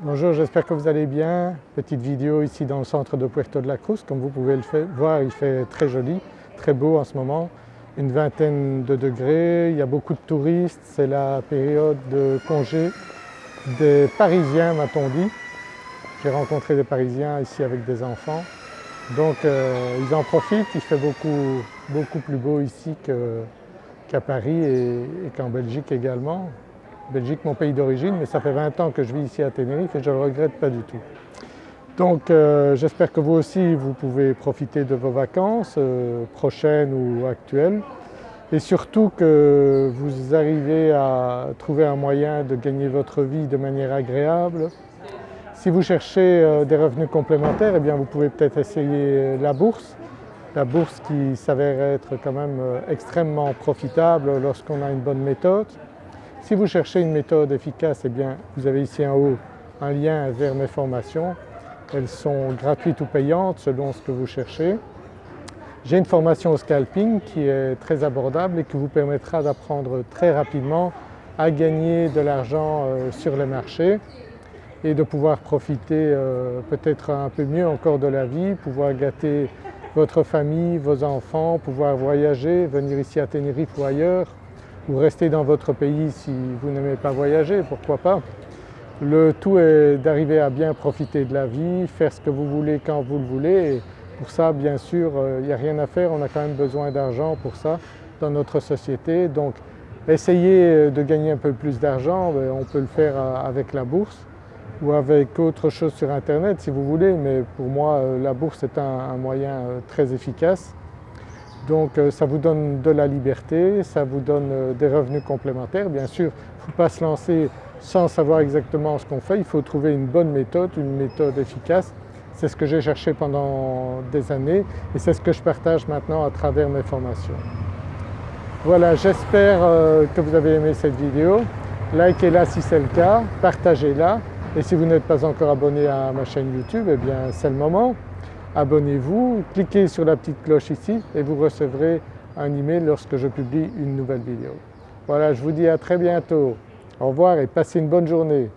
Bonjour, j'espère que vous allez bien. Petite vidéo ici dans le centre de Puerto de la Cruz. Comme vous pouvez le voir, il fait très joli, très beau en ce moment. Une vingtaine de degrés, il y a beaucoup de touristes, c'est la période de congé des Parisiens m'a-t-on dit. J'ai rencontré des Parisiens ici avec des enfants. Donc euh, ils en profitent, il fait beaucoup, beaucoup plus beau ici qu'à Paris et qu'en Belgique également. Belgique, mon pays d'origine, mais ça fait 20 ans que je vis ici à Tenerife et je ne le regrette pas du tout. Donc euh, j'espère que vous aussi vous pouvez profiter de vos vacances euh, prochaines ou actuelles et surtout que vous arrivez à trouver un moyen de gagner votre vie de manière agréable. Si vous cherchez euh, des revenus complémentaires, eh bien vous pouvez peut-être essayer la bourse. La bourse qui s'avère être quand même extrêmement profitable lorsqu'on a une bonne méthode. Si vous cherchez une méthode efficace, eh bien vous avez ici en haut un lien vers mes formations. Elles sont gratuites ou payantes selon ce que vous cherchez. J'ai une formation au scalping qui est très abordable et qui vous permettra d'apprendre très rapidement à gagner de l'argent euh, sur les marchés et de pouvoir profiter euh, peut-être un peu mieux encore de la vie, pouvoir gâter votre famille, vos enfants, pouvoir voyager, venir ici à Tenerife ou ailleurs, ou rester dans votre pays si vous n'aimez pas voyager, pourquoi pas. Le tout est d'arriver à bien profiter de la vie, faire ce que vous voulez quand vous le voulez. Et pour ça bien sûr il n'y a rien à faire, on a quand même besoin d'argent pour ça dans notre société. Donc essayez de gagner un peu plus d'argent, on peut le faire avec la bourse ou avec autre chose sur internet si vous voulez. Mais pour moi la bourse est un moyen euh, très efficace donc euh, ça vous donne de la liberté, ça vous donne euh, des revenus complémentaires. Bien sûr, il ne faut pas se lancer sans savoir exactement ce qu'on fait, il faut trouver une bonne méthode, une méthode efficace. C'est ce que j'ai cherché pendant des années et c'est ce que je partage maintenant à travers mes formations. Voilà, j'espère euh, que vous avez aimé cette vidéo. Likez-la si c'est le cas, partagez-la et si vous n'êtes pas encore abonné à ma chaîne YouTube, eh bien c'est le moment abonnez-vous, cliquez sur la petite cloche ici et vous recevrez un email lorsque je publie une nouvelle vidéo. Voilà, je vous dis à très bientôt. Au revoir et passez une bonne journée.